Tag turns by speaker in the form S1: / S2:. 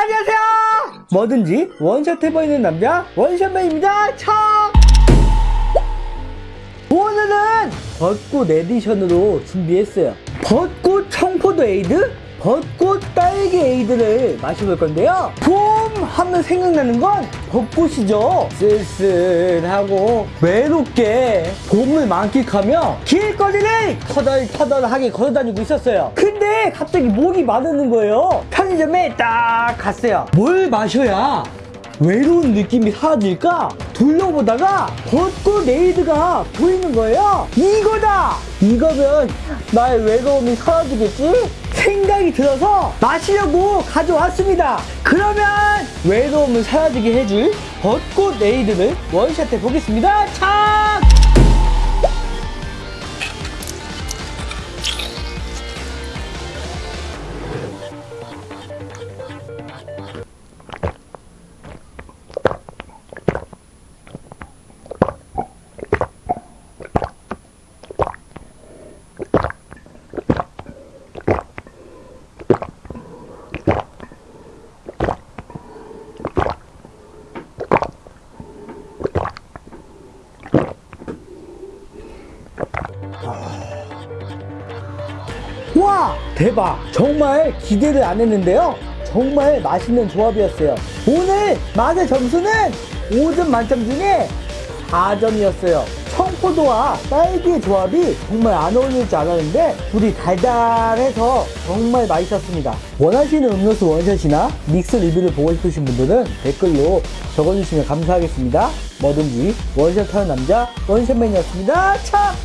S1: 안녕하세요. 뭐든지 원샷 해보이는 남자 원샷맨입니다. 짠 오늘은 벚꽃 에디션으로 준비했어요. 벚꽃 청포도 에이드 벚꽃 딸기 에이드를 마셔볼 건데요. 봄 하면 생각나는 건 벚꽃이죠. 쓸쓸하고 외롭게 봄을 만끽하며 길거리를 터덜터덜하게 걸어다니고 있었어요. 근데 갑자기 목이 마르는 거예요. 편의점에 딱 갔어요. 뭘 마셔야 외로운 느낌이 사라질까? 둘러보다가 벚꽃 에이드가 보이는 거예요. 이거다! 이거면 나의 외로움이 사라지겠지? 생각이 들어서 마시려고 가져왔습니다. 그러면 외로움을 사라지게 해줄 벚꽃 에이드를 원샷 해 보겠습니다. 짠 와 대박. 정말 기대를 안 했는데요. 정말 맛있는 조합이었어요. 오늘 맛의 점수는 5점 만점 중에 4점이었어요. 청포도와 딸기의 조합이 정말 안 어울릴 줄 알았는데 둘이 달달해서 정말 맛있었습니다. 원하시는 음료수 원샷이나? 믹스 리뷰를 보고 싶으신 분들은 댓글로 적어주시면 감사하겠습니다. 뭐든지 원샷하는 남자 원샷맨이었습니다. 참